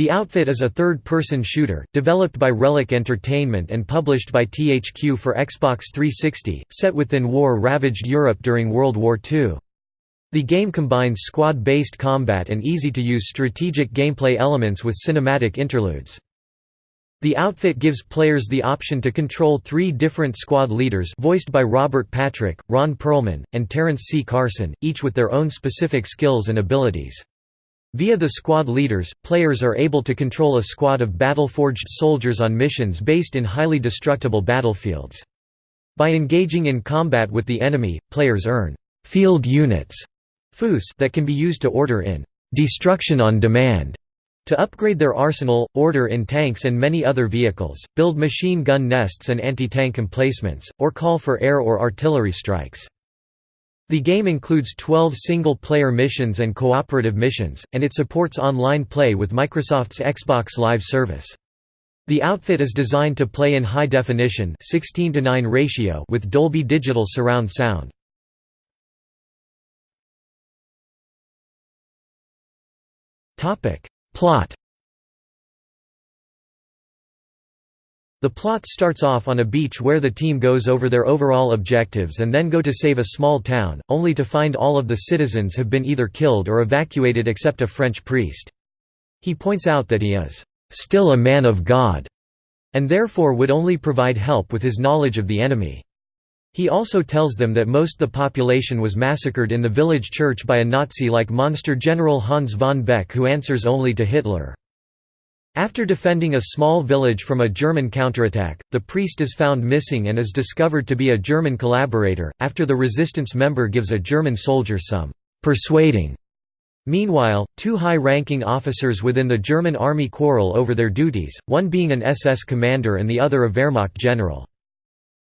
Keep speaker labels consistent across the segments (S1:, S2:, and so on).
S1: The Outfit is a third-person shooter, developed by Relic Entertainment and published by THQ for Xbox 360, set within war-ravaged Europe during World War II. The game combines squad-based combat and easy-to-use strategic gameplay elements with cinematic interludes. The outfit gives players the option to control three different squad leaders voiced by Robert Patrick, Ron Perlman, and Terrence C. Carson, each with their own specific skills and abilities. Via the squad leaders, players are able to control a squad of battle-forged soldiers on missions based in highly destructible battlefields. By engaging in combat with the enemy, players earn «field units» that can be used to order in «destruction on demand» to upgrade their arsenal, order in tanks and many other vehicles, build machine gun nests and anti-tank emplacements, or call for air or artillery strikes. The game includes 12 single-player missions and cooperative missions, and it supports online play with Microsoft's Xbox Live service. The outfit is designed to play in high definition 16 to 9 ratio with Dolby Digital surround sound. Topic: Plot The plot starts off on a beach where the team goes over their overall objectives and then go to save a small town, only to find all of the citizens have been either killed or evacuated except a French priest. He points out that he is still a man of God, and therefore would only provide help with his knowledge of the enemy. He also tells them that most of the population was massacred in the village church by a Nazi-like monster General Hans von Beck who answers only to Hitler. After defending a small village from a German counterattack, the priest is found missing and is discovered to be a German collaborator, after the resistance member gives a German soldier some «persuading». Meanwhile, two high-ranking officers within the German army quarrel over their duties, one being an SS commander and the other a Wehrmacht general.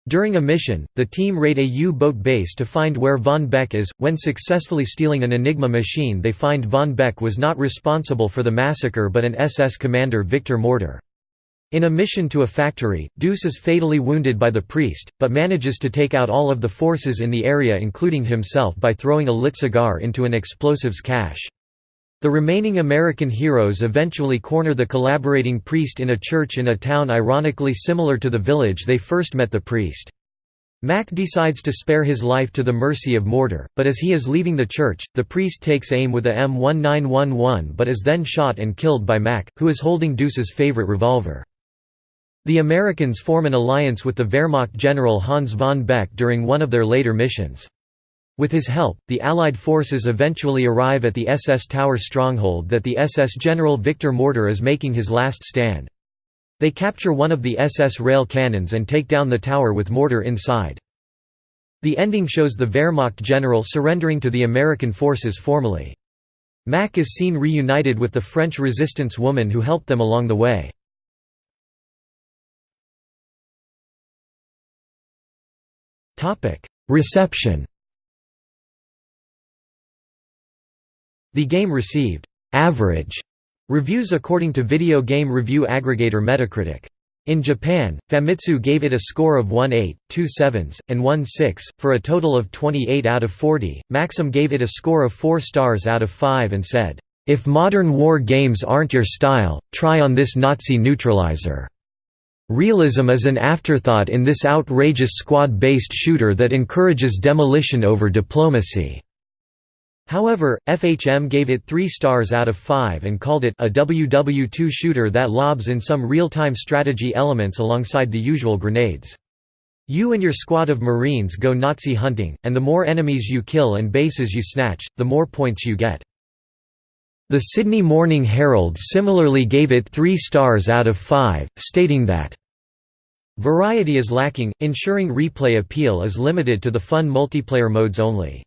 S1: During a mission, the team raid a U-boat base to find where Von Beck is. When successfully stealing an Enigma machine, they find Von Beck was not responsible for the massacre but an SS commander Victor Mortar. In a mission to a factory, Deuce is fatally wounded by the priest, but manages to take out all of the forces in the area including himself by throwing a lit cigar into an explosives cache. The remaining American heroes eventually corner the collaborating priest in a church in a town ironically similar to the village they first met the priest. Mac decides to spare his life to the mercy of Mortar, but as he is leaving the church, the priest takes aim with a M1911 but is then shot and killed by Mac, who is holding Deuce's favorite revolver. The Americans form an alliance with the Wehrmacht general Hans von Beck during one of their later missions. With his help, the Allied forces eventually arrive at the SS Tower stronghold that the SS general Victor Mortar is making his last stand. They capture one of the SS rail cannons and take down the tower with Mortar inside. The ending shows the Wehrmacht general surrendering to the American forces formally. Mac is seen reunited with the French resistance woman who helped them along the way. Reception The game received average reviews according to video game review aggregator Metacritic. In Japan, Famitsu gave it a score of 1.8, 2 sevens, and 1 6, for a total of 28 out of 40. Maxim gave it a score of 4 stars out of 5 and said, If modern war games aren't your style, try on this Nazi neutralizer. Realism is an afterthought in this outrageous squad-based shooter that encourages demolition over diplomacy. However, FHM gave it 3 stars out of 5 and called it a WW2 shooter that lobs in some real-time strategy elements alongside the usual grenades. You and your squad of Marines go Nazi hunting, and the more enemies you kill and bases you snatch, the more points you get. The Sydney Morning Herald similarly gave it 3 stars out of 5, stating that Variety is lacking, ensuring replay appeal is limited to the fun multiplayer modes only.